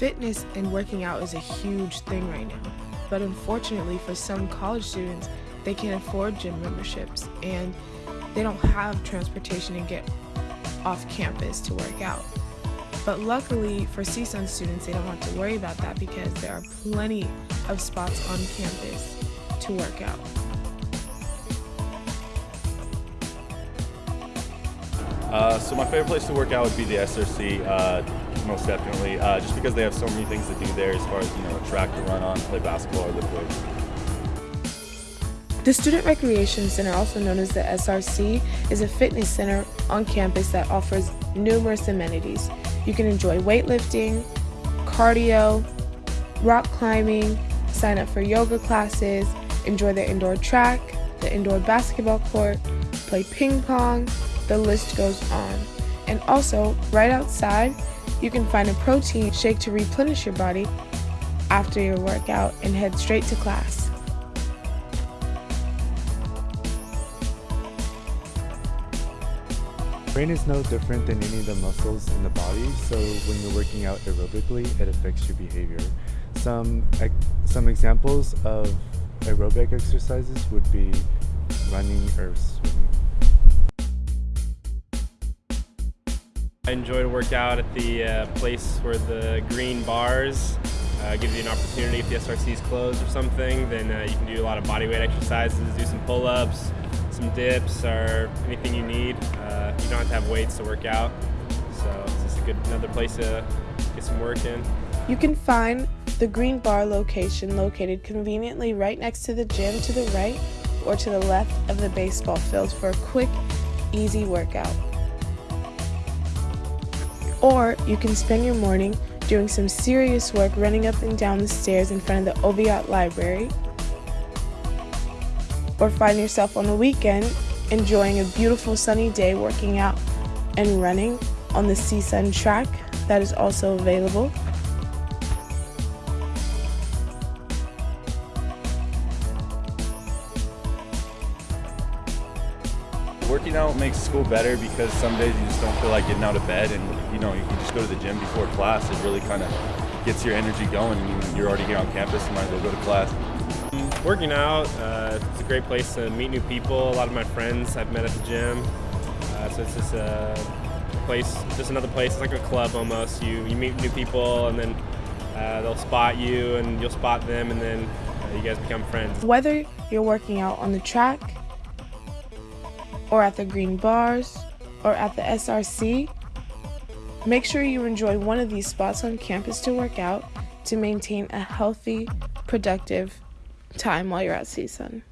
Fitness and working out is a huge thing right now, but unfortunately for some college students, they can't afford gym memberships and they don't have transportation to get off campus to work out. But luckily for CSUN students, they don't have to worry about that because there are plenty of spots on campus to work out. Uh, so my favorite place to work out would be the SRC, uh, most definitely, uh, just because they have so many things to do there as far as, you know, a track to run on, play basketball or lift weights. The Student Recreation Center, also known as the SRC, is a fitness center on campus that offers numerous amenities. You can enjoy weightlifting, cardio, rock climbing, sign up for yoga classes, enjoy the indoor track, the indoor basketball court, play ping pong, the list goes on. And also, right outside, you can find a protein shake to replenish your body after your workout and head straight to class. Brain is no different than any of the muscles in the body, so when you're working out aerobically, it affects your behavior. Some, some examples of aerobic exercises would be running or swimming. I enjoy to work out at the uh, place where the green bars uh, gives you an opportunity if the SRC is closed or something, then uh, you can do a lot of body weight exercises, do some pull-ups, some dips, or anything you need. Uh, you don't have to have weights to work out, so it's just a good another place to get some work in. You can find the green bar location located conveniently right next to the gym to the right or to the left of the baseball field for a quick, easy workout. Or you can spend your morning doing some serious work running up and down the stairs in front of the Oviatt Library. Or find yourself on the weekend enjoying a beautiful sunny day working out and running on the CSUN track that is also available. Working out makes school better because some days you just don't feel like getting out of bed and you know you can just go to the gym before class. It really kind of gets your energy going. And you're already here on campus, you might as well go to class. Working out, uh, it's a great place to meet new people. A lot of my friends I've met at the gym. Uh, so it's just a place, just another place. It's like a club almost. You, you meet new people and then uh, they'll spot you and you'll spot them and then uh, you guys become friends. Whether you're working out on the track, or at the green bars, or at the SRC, make sure you enjoy one of these spots on campus to work out to maintain a healthy, productive time while you're at CSUN.